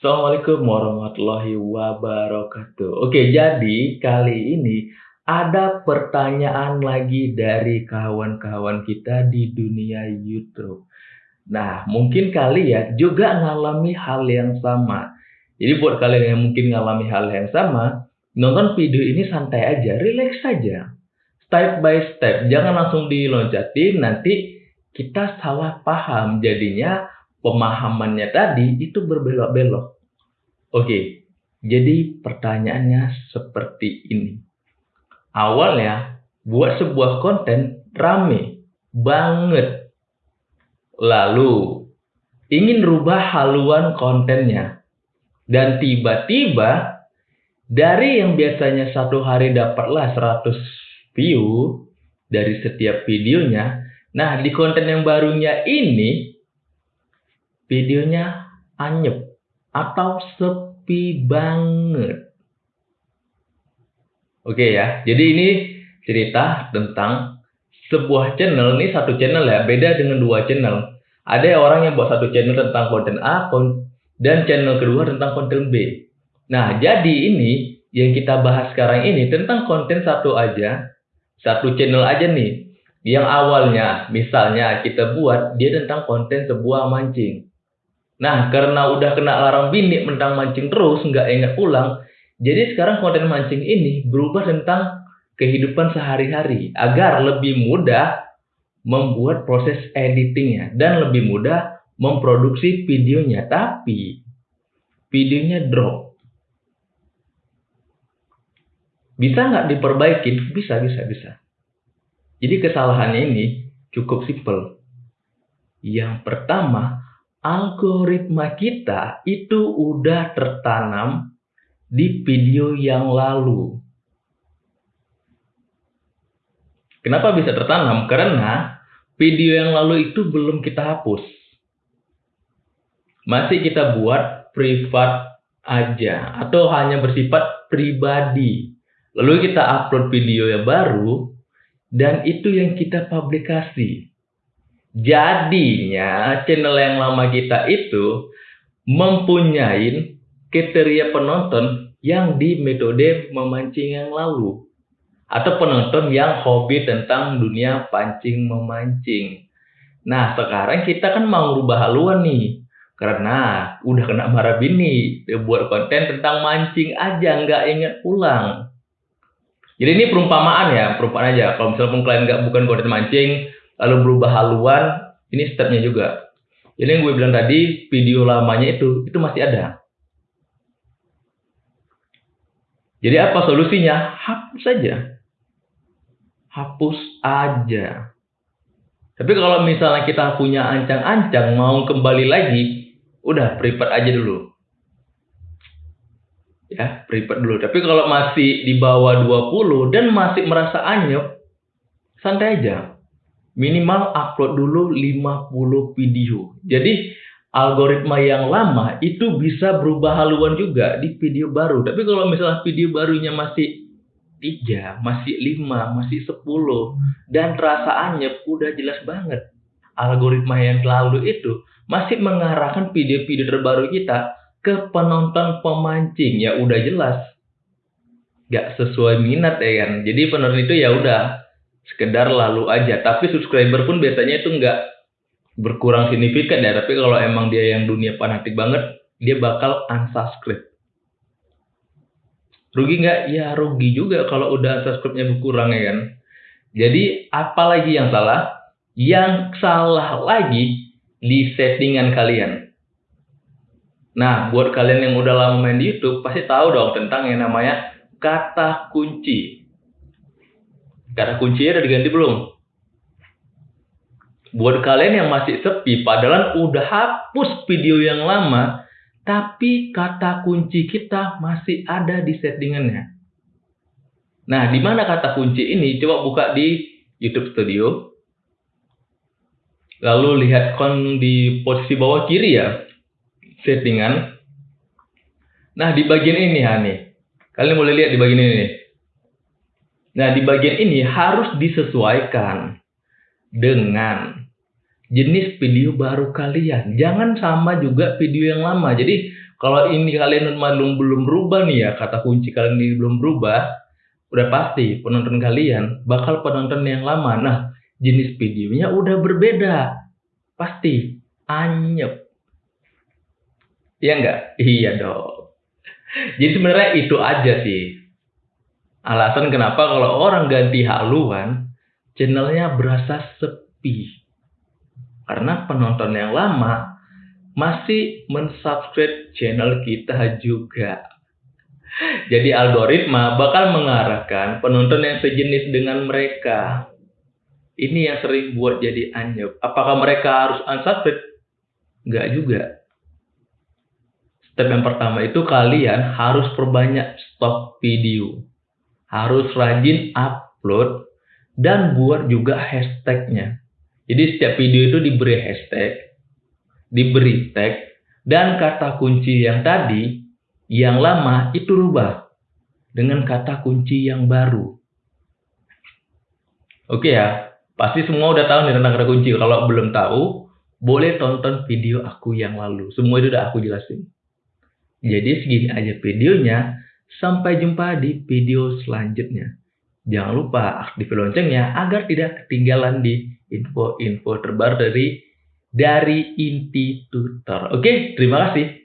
Assalamualaikum warahmatullahi wabarakatuh. Oke, jadi kali ini ada pertanyaan lagi dari kawan-kawan kita di dunia YouTube. Nah, mungkin kalian juga ngalami hal yang sama. Jadi buat kalian yang mungkin ngalami hal yang sama, nonton video ini santai aja, relax saja. Step by step, jangan langsung diloncatin, nanti kita salah paham. Jadinya pemahamannya tadi itu berbelok-belok. Oke, jadi pertanyaannya seperti ini. Awalnya, buat sebuah konten rame banget. Lalu, ingin rubah haluan kontennya. Dan tiba-tiba, dari yang biasanya satu hari dapatlah 100 view dari setiap videonya, nah di konten yang barunya ini videonya anyep atau sepi banget. Oke ya, jadi ini cerita tentang sebuah channel, ini satu channel ya, beda dengan dua channel. Ada orang yang buat satu channel tentang konten A, dan channel kedua tentang konten B. Nah, jadi ini yang kita bahas sekarang ini tentang konten satu aja, satu channel aja nih. Yang awalnya, misalnya kita buat dia tentang konten sebuah mancing. Nah, karena udah kena larang bini mentang mancing terus, nggak ingat pulang, jadi sekarang konten mancing ini berubah tentang kehidupan sehari-hari agar lebih mudah membuat proses editingnya dan lebih mudah memproduksi videonya. Tapi videonya drop. Bisa nggak diperbaiki? Bisa, bisa, bisa. Jadi kesalahannya ini cukup simpel. Yang pertama, algoritma kita itu udah tertanam di video yang lalu. Kenapa bisa tertanam? Karena video yang lalu itu belum kita hapus. Masih kita buat privat aja atau hanya bersifat pribadi. Lalu kita upload video yang baru dan itu yang kita publikasi. Jadinya channel yang lama kita itu mempunyai kriteria penonton yang di metode memancing yang lalu. Atau penonton yang hobi tentang dunia pancing memancing. Nah sekarang kita kan mau rubah haluan nih. Karena udah kena marah bini. Dia buat konten tentang mancing aja nggak inget pulang. Jadi ini perumpamaan ya, perumpamaan aja. Kalau misalnya kalian nggak bukan konten mancing, lalu berubah haluan, ini stepnya juga. Jadi yang gue bilang tadi, video lamanya itu, itu masih ada. Jadi apa solusinya? Hapus saja. Hapus aja. Tapi kalau misalnya kita punya ancang-ancang mau kembali lagi, udah private aja dulu. Ya, private dulu. Tapi kalau masih di bawah 20 dan masih merasa anyep, santai aja minimal upload dulu 50 video. Jadi algoritma yang lama itu bisa berubah haluan juga di video baru. Tapi kalau misalnya video barunya masih 3, masih 5, masih 10 dan rasaannya udah jelas banget. Algoritma yang lalu itu masih mengarahkan video-video terbaru kita ke penonton pemancing ya udah jelas gak sesuai minat ya kan. Jadi penonton itu ya udah sekedar lalu aja. Tapi subscriber pun biasanya itu nggak berkurang signifikan ya. Tapi kalau emang dia yang dunia fanatik banget dia bakal unsubscribe. Rugi nggak? Ya rugi juga kalau udah subscribe-nya berkurang ya kan? Jadi apalagi yang salah? Yang salah lagi di settingan kalian. Nah buat kalian yang udah lama main di YouTube pasti tahu dong tentang yang namanya kata kunci Kata kuncinya udah diganti belum? Buat kalian yang masih sepi, padahal udah hapus video yang lama, tapi kata kunci kita masih ada di settingannya. Nah, di mana kata kunci ini? Coba buka di YouTube Studio. Lalu lihat kon di posisi bawah kiri ya, settingan. Nah, di bagian ini nih. Kalian boleh lihat di bagian ini nih. Nah, di bagian ini harus disesuaikan dengan jenis video baru kalian. Jangan sama juga video yang lama. Jadi kalau ini kalian belum belum berubah nih ya, kata kunci kalian ini belum berubah, udah pasti penonton kalian bakal penonton yang lama. Nah, jenis videonya udah berbeda. Pasti anyep. Iya enggak? Iya dong. Jadi sebenarnya itu aja sih. Alasan kenapa kalau orang ganti haluan, channelnya berasa sepi. Karena penonton yang lama masih mensubscribe channel kita juga. Jadi algoritma bakal mengarahkan penonton yang sejenis dengan mereka. Ini yang sering buat jadi anyep. Apakah mereka harus unsubscribe? Enggak juga. Step yang pertama itu kalian harus perbanyak stok video. Harus rajin upload dan buat juga hashtagnya. Jadi setiap video itu diberi hashtag, diberi tag, dan kata kunci yang tadi, yang lama itu rubah dengan kata kunci yang baru. Oke ya, pasti semua udah tahu nih tentang kata kunci. Kalau belum tahu, boleh tonton video aku yang lalu. Semua itu udah aku jelasin. Jadi segini aja videonya. Sampai jumpa di video selanjutnya. Jangan lupa aktifkan loncengnya agar tidak ketinggalan di info-info terbaru dari dari Inti Tutor. Oke, terima kasih.